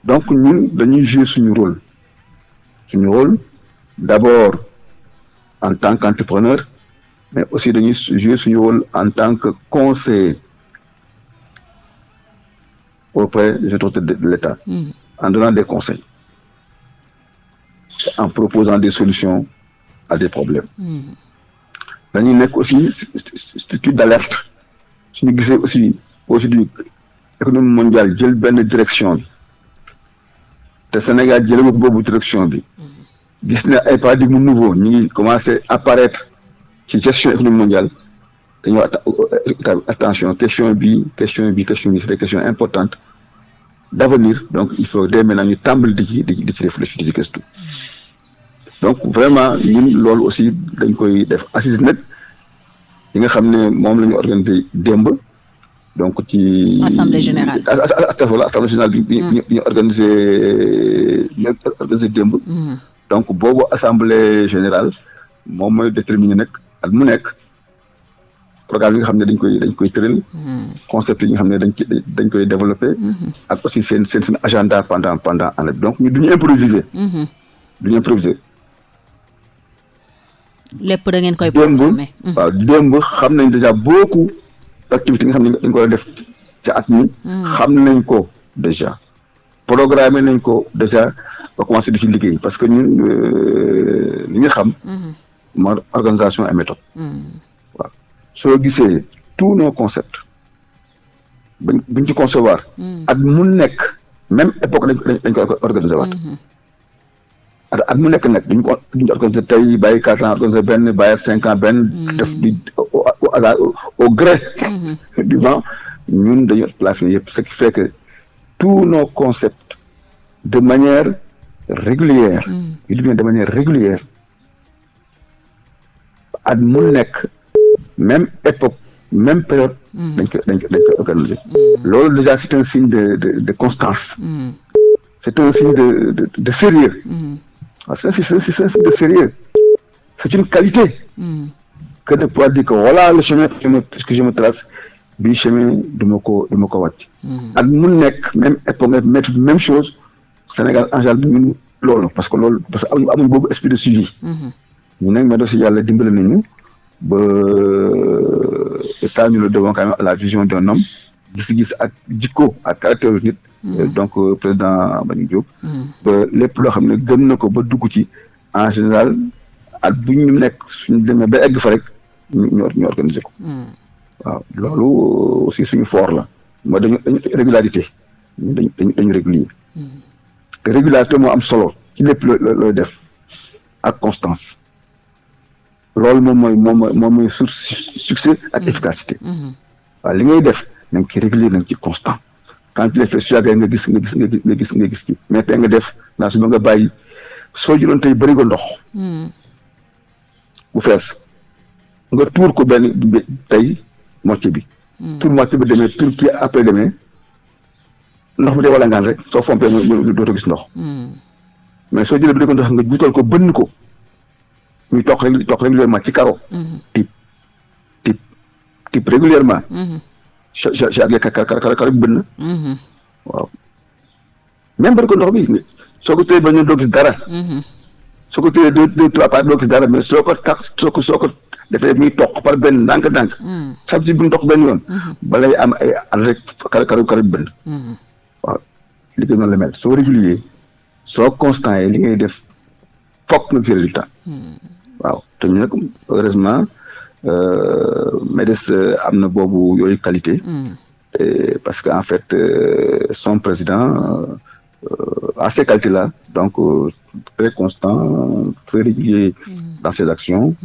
Donc ñun dañuy jouer suñu rôle. Suñu rôle d'abord en tant qu'entrepreneur mais aussi dañuy jouer suñu rôle en tant que conseiller auprès des autorités de l'État en donnant des conseils en proposant des solutions à des problèmes. Dañuy nekk aussi structure d'alerte. Suñu gisee aussi aujourd'hui économie mondiale jël benn direction bi te Sénégal jëlee ko boobu direction bi. Gis ne ay paradigme nouveau ñu ngi commencé apparaître ci gestion économique mondiale. Attention question bi question bi question bi c'est des questions importantes d'avenir. Donc il faut dès maintenant ñu tàmbali di réfléchir donc vraiment ñun loolu aussi dañ koy def assise nag yi nga donc ci assemblée générale. Voilà assemblée générale bi ñu ñu organisé ñu organisé démb. Donc boobu assemblée générale moom mooy déterminer nag at mu nekk programme yi nga xam ne dañ koy dañ koy tëral. Concept yi nga xam ne dañ koy dañ koy développer. Ak aussi seen seen seen agenda pendant pendant année donc ñu duñu improviser. Duñu improviser. Lépp da ngeen koy démb waaw démb xam nañ déjà beaucoup d'activités nga xam ne dañ koy def ca at mi. Xam nañ ko déjà. programmé nañ ko déjà ba commencé di ci liggéey parce que ñun li nga xam moo organisation et méthode. Waaw. Soo gisee tous nos concepts buñ buñ ci concevoir at mu nekk même époque dañ dañ organiser waat. Parce que at mu nekk nag duñ ko duñ organiser tey bàyyi quatre ans organiser benn bàyyi cinq ans benn def di au hasard au gré du vent. Ñun dañu planifier yëpp ce qui fait que tous nos concepts de manière régulière je dis bien de manière régulière at mu nekk même époque même période dañ koy dañ loolu déjà c'est un signe de de de constance. C'est un signe de de de sérieux waaw c'est c'est c'est un de sérieux. C'est une qualité. Que de pouvoir dire que voilà le chemin que je me que je me trace bii chemin du ma ko du ma ko wàcc. At mu nekk même époque méthode même chose Sénégal général ñun loolu parce que loolu parce que amuñu amuñu boobu esprit de suivi. Ñu nag mais aussi dimbali nañu ba ça ñu le devons quand même à la vision d'un homme gis-gis ak jikko ak caractère nit. Donc président Mbagnick Diop. Ba lépp loo xam ne gëm na ko ba dugg ci en général at bu ñu nekk suñu demee ba egg fa rek ñu ñu organiser ko. Waaw loolu aussi suñu fort la. Mooy dañu dañu régularité. Dañu dañu dañu régulier te régularité moo am solo ci lépp looy def ak constance. Loolu moom mooy moom mooy moom mooy source succès ak efficacité. Waaw li ngay def na nga ci régulier na nga ci constant quand tu le fais su yàggee nga gis nga gis nga gis nga gis nga gis ci mais tey nga def naa su ba nga bàyyi soo jëloon tey bëri ko ndox bu fees nga tuur ko benn tey moitié bi tuur moitié bi demee tuur kii après demee ndox mi day wala ngaan rek soo fompee dootoo gis ndox mais soo jëlee bi ko ndox nga juutal ko bënn ko muy toq rek toq régulièrement ci karo type type type régulièrement kar kar kar kar bënn waaw même bari ko ndox bi soo ko téye ba ñu doo gis dara soo ko téye deux deux trois pas doo gis dara mais soo ko tax soo ko soo ko defee muy toq par benn ndànk-ndànk chaque jour bu ñu toq benn yoon balay am ay at rek kar kar kar bënn waaw li ko noonu la mel soo régulier soo constant yi li ngay def fokk nga ci résultat waaw te ñu nag heureusement MEDES am na boobu yooyu qualité. Parce que en fait son président a ces qualités là donc très constant très régulier dans ses actions.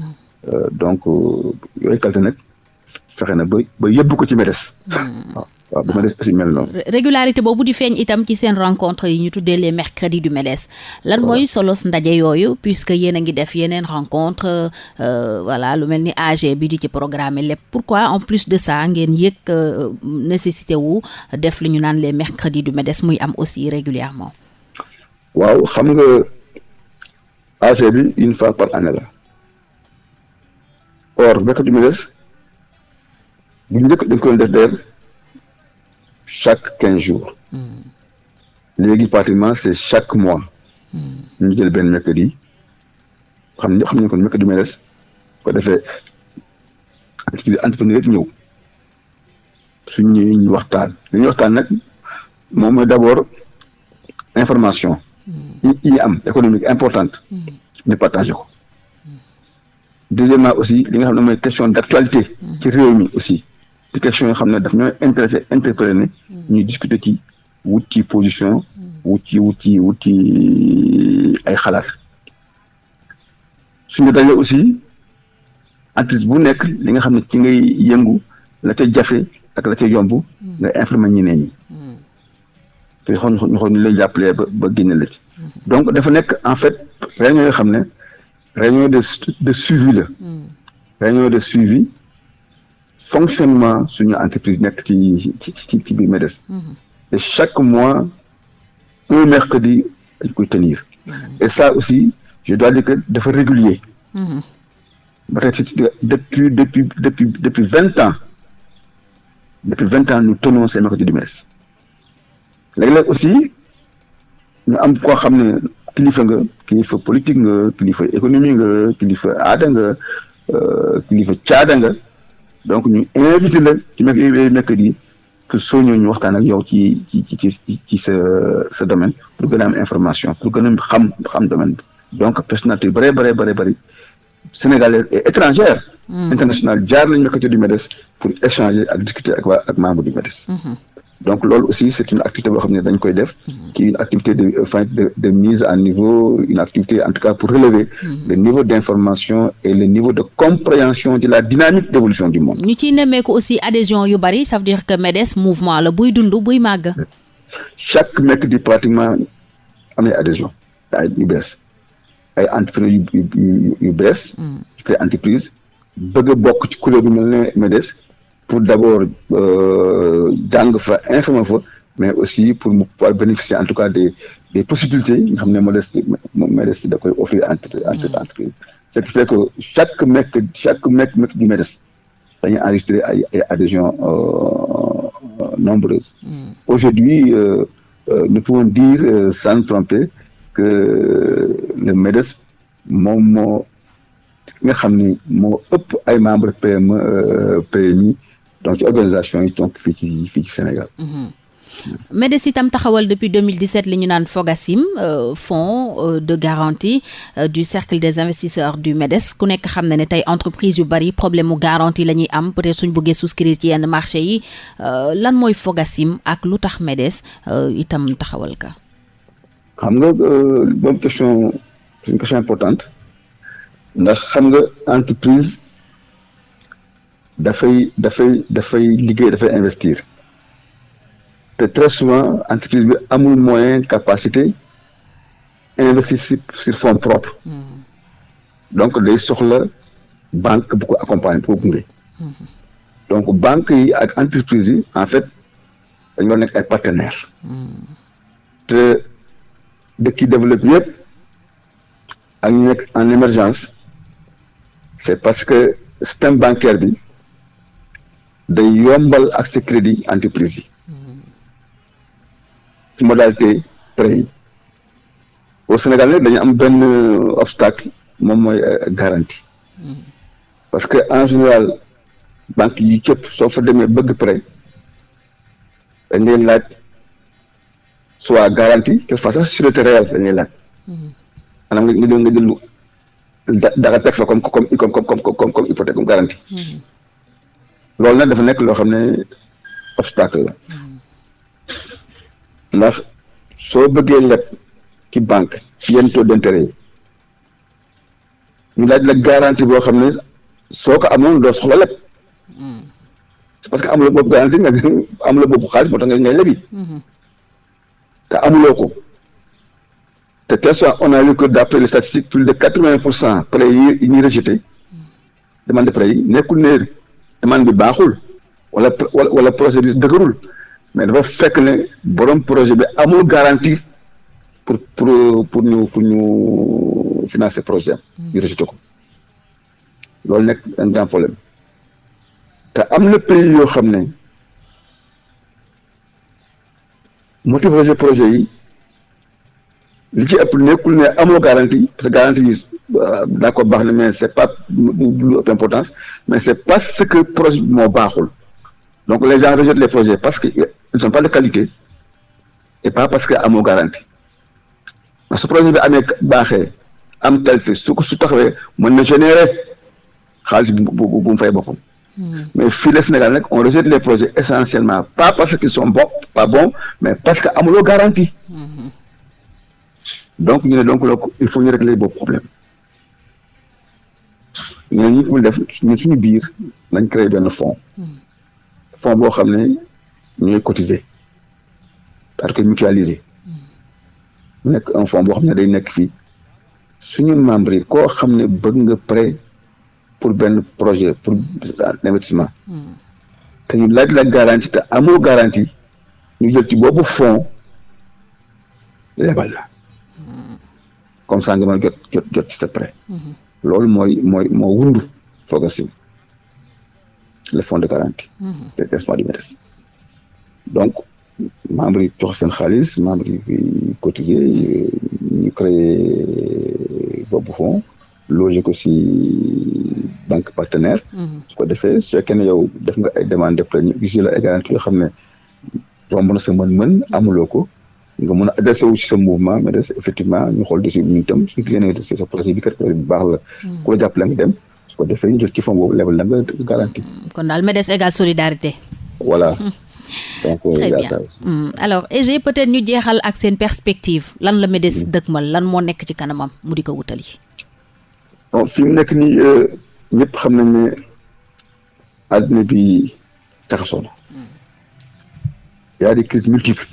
Donc yooyu qualité nag fexe na ba ba yëbb ko ci MEDES waaw bu MEDES aussi mel noonu. régularité boobu di feeñ itam ci seen rencontre yi ñu tuddee les mercredis du MEDES. lan mooy solos ndaje yooyu puisque yéen a ngi def yeneen rencontre voilà lu mel ni AG bi di ci programme lépp pourquoi en plus de ça ngeen yëg nécessité wu def li ñu naan les mercredis du MEDES muy am aussi régulièrement? Waaw xam nga AG bi une fois par année la or mercredi du MEDES bu njëkk dañ koy def d'ailleurs chaque quinze jours. Léegi pratiquement c'est chaque mois. Ñu jël benn mercredi. Xam nañu mercredi MEDES ko defee entrepreneur yëpp ñëw. Suñ ñëwee ñu waxtaan. Li ñuy waxtaan nag moom mooy d'abord information. Yi am économique importante. Ñu partagé ko. Deuxièmement aussi li nga xam ne mooy question d'actualité. Ci réew mi aussi ci question yoo xam ne daf ñooy intéressé interpellé ne ñuy discuter ci wut ci position. Wut ci wut ci wut ci ay xalaat. suñu dajee aussi entreprise bu nekk li nga xam ne ci ngay yëngu la ca jafe ak la ca yomb nga informer ñeneen ñi. Te xool ñu xool ñu lay jàppalee ba ba génne la ci. Donc dafa nekk en fait réunion yoo xam ne réunion de de suivi la. Réunion de suivi fonctionnement suñu entreprise nekk ci ci ci ci biir MEDES. Et chaque mois un mercredi dañ koy tenir. Et ça aussi je dois dire que dafa régulier. Ba tey depuis depuis depuis depuis vingt ans depuis vingt ans nous tenons ces mercredis du MEDES. Léeg-léeg aussi ñu am koo xam ne kilifa nga kilifa politique nga kilifa économie nga kilifa aada nga kilifa caada nga donc ñu invité la ci mekk mercredi que soo ñëw ñu waxtaan ak yow ci ci ci ci sa sa domaine pour gën a am information pour gën a xam xam domaine bi. Donc personnalité bare bare bare bëri sénégalaise et étrangère. Internationale jaar lañu mercredi du MEDES pour échanger ak discuter ak waa ak membre du MEDES. Donc loolu aussi c'est une activité boo xam ne dañ koy def qui une activité de enfin de de mise à niveau une activité en tout cas pour relever le niveau d'information et le niveau de compréhension de la dynamique d'évolution du monde. Ñu ciy nemmeeku aussi adhésion yu bari ça veut dire que MEDES mouvement la buy dund buy màgg. Chaque mercredi pratiquement am na adhésion ay yu bees ay entrepreneurs yu bees yu koy entreprise bëgg a bokk ci kuréel bu mel ne MEDES pour d'abord jàng fa informer fa mais aussi pour mu pouvoir bénéficier en tout cas des des possibilités nga xam ne da koy offrir entre entre entreprise ce qui fait que chaque mec chaque mec mec du MEDES dañuy enregistrer ay ay adhésions nombreuses. Aujourd'hui nous pouvons dire sans tromper que le MEDES moom moo nga xam ni moo ëpp ay membres PME PMI donc organisation yi donc fii ci fii ci Sénégal. MEDES itam taxawal depuis 2017 li ñu naan FOGACIM fonds de garantie du cercle des investisseurs du MEDES. Ku nekk xam na ne tey entreprise yu bari problème mu garantie la ñuy am. Peut-être suñ bëggee souscrire ci yenn marché yi. Lan mooy FOGACIM ak lu tax MEDES itam taxawal ka? Xam nga bonne question c'est une question importante. Ndax xam nga entreprise. Dafay dafay dafay liggéey dafay investir. Te très souvent entreprise bi amul moyen capacité investir sur sur fonds propres. Donc day soxla banque bu ko accompagner bu ko gunge. Donc banque yi ak entreprise yi en fait dañu war nekk ay partenaires. Te dëkk yi développé yëpp ak ñu nekk en émergence c'est parce que système bancaire bi day yombal accès crédit entreprise ci modalité prêt au Sénégal nag dañu am benn obstacle moom mooy garantie. Parce que en général banque yi cëpp soo fa demee bëgg prêt dañ lay laaj soit garantie quelquefois sax sûreté réelle dañ lay laaj. Maanaam nga nga jël nga da dara teg fa comme comme comme comme comme comme hypothèque comme garantie loolu nag dafa nekk loo xam ne obstacle la. Ndax soo bëggee leb ci banque yenn taux d'intérêt yi ñu laaj la garantie boo xam ne soo ko amoon doo soxla leb parce que amuloo boobu garantie nga amuloo boobu xaalis moo tax nga ngay lebi. Te amuloo ko. te tel soit on a vu que d'après les statistiques plus de quatre-vingts pour cent prêts yi ñuy rejeté demande de yi nekkul ne demande bi baaxul wala wala projet bi dëgërul. Mais dafa fekk ne borom projet bi amul garantie pour pour pour ñu pour ñu financer projet am. Ñu rejeté ko. Loolu nekk un grand problème. Te am na pays yoo xam ne motivation projet yi li ci ëpp nekkul ne amoo garantie parce que garantie bi d'accord baax na mais c'est pas lu ëpp importance. Mais c'est parce que projet bi moo baaxul. Donc les gens rejettent les projets parce que ils ne sont pas de qualité et pas parce que amoo garantie. Parce que projet bi amee baaxee am qualité su ko su taxawee mën na générer xaalis bu bu bu mu fay boppam. Mais fii le Sénégal nag on rejette les projets essentiellement pas parce qu'ils sont bons pas bons mais parce que amuloo garantie. Donc ñu ne donc loolu il faut ñu régler boobu problème ñu ne ñu ko def ñun suñu biir nañ créer benn fonds fonds boo xam ne ñooy cotiser parce que mutualiser. Mu nekk un fonds boo xam ne day nekk fii. Suñu membre yi koo xam ne bëgg nga prêt pour benn projet pour investissement. Te ñu laaj la garantie te amoo garantie ñu jël ci boobu fonds lebal la. Comme ça nga mën jot jot ci sa prêt. Loolu mooy mooy moo wundu Fogasim le fonds de garantie. De versement du MEDES. Donc membres yi jox seen xaalis membres yi cotiser ñu créé boobu fonds loger ko si banque partenaire. Su ko defee su fekkee ne yow def nga ay demande de prêt ñu gis la ay garantie yoo xam ne romb na sa mën-mën amuloo ko nga mën a adressé wu ci sa mouvement mais des effectivement ñu xool dessus ñu itam suñu génnee si sa projet bi kat projet bi baax la. Ku la jàppale nga dem su ko defee ñu jël ci fond boobu lebal la nga garantie kon daal MEDES égale solidarité. Voilà. Donc très bien. alors EG peut-être ñu jeexal ak seen perspective. Lan la MEDES dëkkmal lan moo nekk ci kanamam? Mu di ko wutali. Bon fi mu nekk nii ñëpp xam nañ ne àddina bi taxasoo na. Y a des crises multiples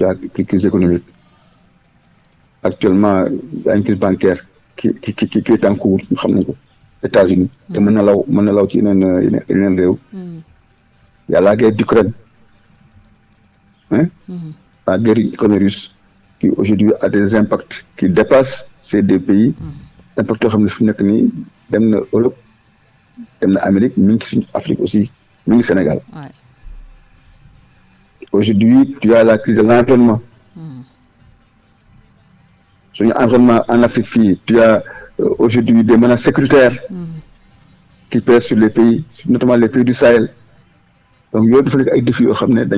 y a des crises économiques actuellement y a une crise bancaire qui qui qui qui est en cours ko États-Unis. Réew y a la guerre d'Ukraine. Hein? La guerre économique russe qui aujourd'hui a des impacts qui dépassent ces deux pays. Impact yoo xam ne fi nekk nii dem na Europe dem aujourd'hui tu as la crise de l'environnement. Suñu environnement en Afrique tu as aujourd'hui des menaces sécuritaires qui pèsent sur les pays notamment les pays du Sahel. Donc yooyu dafa nekk ay défis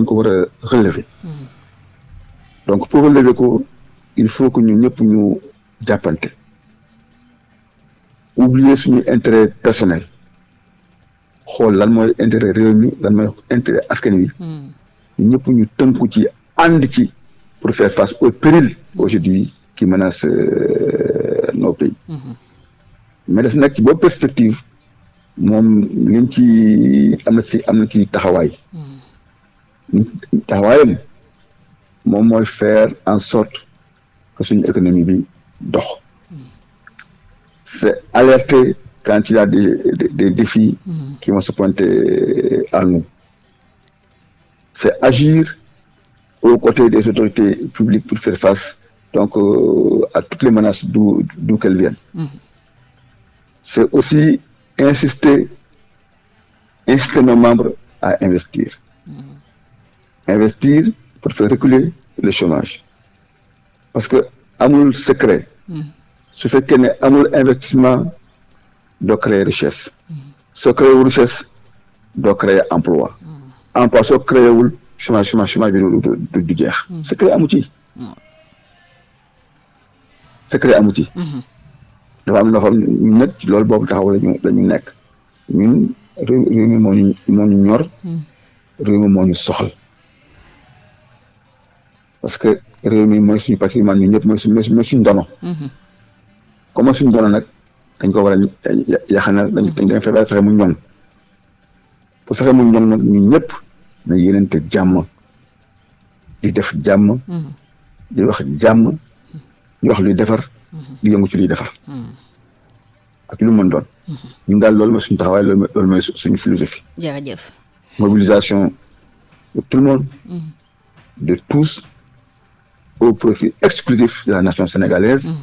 ko war a relever. Donc pour relever ko il faut que ñëpp ñu jàppante. Oublier suñu intérêt personnel. Xool lan mooy intérêt réew mi lan mooy intérêt askan wi ñëpp ñu tënku ci ànd ci pour faire face au péril aujourd'hui qui menacent nos pays. Mais des nag ci boobu perspective moom liñ ci am na ci am na ci taxawaay. Taxawaayam moom mooy faire en sorte que suñu économie bi dox. C'est alerter quand il y a des des, des défis qui vont se pointer à nous. C'est agir aux côtés des autorités publiques pour faire face donc euh, à toutes les menaces d'où qu'elles viennent. Mmh. C'est aussi insister inciter nos membres à investir. Mmh. Investir pour faire reculer le chômage. Parce que amul secret. Mmh. su fekkee ne amul investissement doo créer richesse. créé wul richesse doo créer emploi. Emploi soo créé wul chômage chômage chômage bi du du jeex. secret amu ci. secret amu ci. dafa am loo xam ñun nag loolu boobu taxaw la ñu nekk ñun réew réew mi moo ñu moo ñu ñor. réew mi moo ñu soxal. parce que réew mi mooy suñu patrimoine ñun ñëpp mooy suñu mooy suñu ndono. comme suñu ndono nag dañ ko war a yaxanal dañ dañ fexe fexe mu ñoŋ pour fexe mu ñoŋ nag ñun ñëpp na yéenante jàmm di def jàmm. di wax jàmm di wax luy defar. di yëngu ci luy defar. ak lu mën doon. ñun daal loolu mooy suñu taxawaay loolu mooy suñu philosophie. jërëjëf. mobilisation de tout le monde. de tous au profit exclusif de la nation sénégalaise.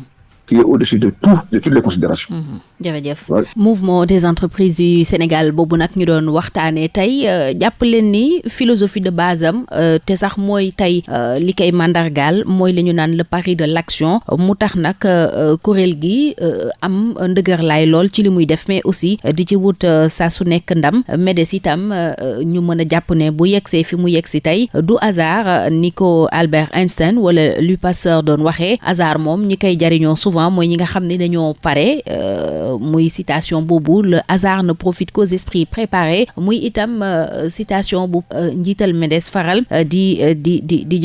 Qui est au-dessus de tout de toutes les considérations. jërëjëf. Mouvement des entreprises du Sénégal boobu nag ñu doon waxtaanee tey jàpp leen ni philosophie de base am te sax mooy tey li koy mandargaal mooy li ñu naan le pari de l'action. Mu tax nag kuréel gi am ndëgër laay lool ci li muy def mais aussi di ci wut saa su nekk ndam. MEDES itam ñu mën a jàpp ne bu yegsee fi mu yegsi tey du hasard ni ko Albert Einstein wala Louis Pasteur doon waxee hasard moom ñi koy jariñoo souvent mooy ñi nga pare muy citation boobu le hasard ne profite qu'aux esprits préparés muy itam citation bu njiital MEDES faral di di di di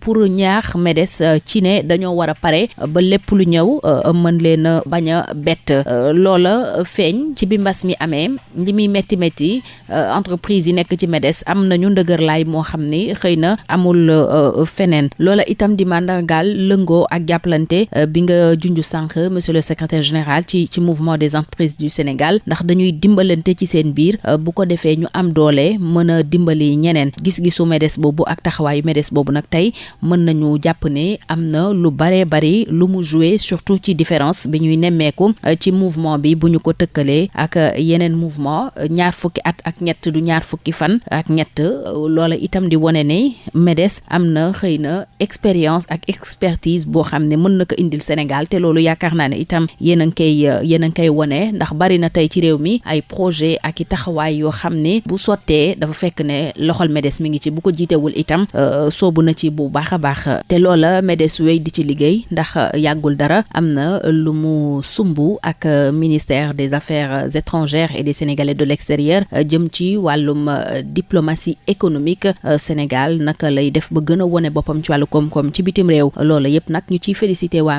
pour ñaax MEDES ci ne dañoo war pare ba lépp lu ñëw mën leen a bañ a bett. Loola entreprise yi nekk ci MEDES am nañu ndëgërlaay moo xam ni xëy na amul feneen. Loola itam di mandargaal lëngoo junju sànq monsieur le secrétaire général ci ci mouvement des entreprises du Sénégal ndax dañuy dimbalante ci seen biir bu ko defee ñu am doole mën a dimbali ñeneen. Gis-gisu MEDES boobu ak taxawaayu MEDES boobu nag tey mën nañu jàpp ne am lu bari lu mu joué surtout ci différence bi ñuy nemmeeku ci mouvement bi bu ko tëkkalee ak yeneen mouvement ñaar fukki at ak ñett du ñaar fukki fan ak ñett loola itam di wone ne MEDES am na expérience ak expertise boo xam ne mën na ko indil Sénégal te loolu yaakaar naa ne itam yéen ngi koy na projet ak i taxawaay bu MEDES mi ngi ci bu itam soobu na ci bu baax MEDES di ci sumb ak ministère des affaires étrangères et des Sénégalais de l'extérieur jëm ci diplomatie économique Sénégal naka lay def ba gën a wone ci wàllu ci bitim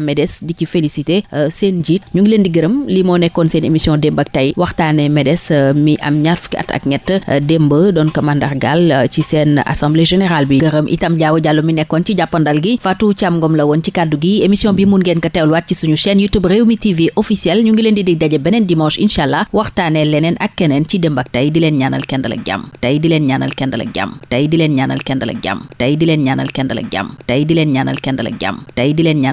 MEDES di ci félicité seen njiit. Ñu ngi leen di gërëm. Lii moo nekkoon seen émission démb ak tey. Waxtaanee MEDES mi am ñaar fukki at ak ñett. Démb doon ko mandargaal ci seen assemblée générale bi. Gërëm itam jaaw jàllo mi nekkoon ci jàppandal gi. Fatou Thiam Ngom la woon ci kàddu gi. Émission bi mun ngeen ko teewluwaat ci suñu chaîne YouTube Rewmi TV officiel ñu ngi leen di dig daje beneen dimanche incha allah. Waxtaanee leneen ak keneen ci démb ak tey. Di leen ñaanal kendal ak jàmm. Tey di leen ñaanal kendal ak jàmm. Tey di leen ñaanal kendal ak jàmm. Tey di leen ñaanal kendal ak jàmm. Tey di leen ñaanal kendal ak jàmm. Tey di leen ñaanal